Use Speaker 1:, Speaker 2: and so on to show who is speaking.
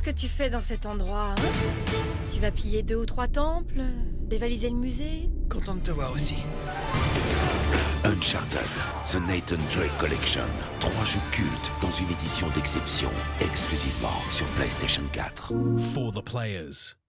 Speaker 1: Qu'est-ce que tu fais dans cet endroit hein Tu vas piller deux ou trois temples Dévaliser le musée
Speaker 2: Content de te voir aussi.
Speaker 3: Uncharted, The Nathan Drake Collection. Trois jeux cultes dans une édition d'exception, exclusivement sur PlayStation 4.
Speaker 4: For the players.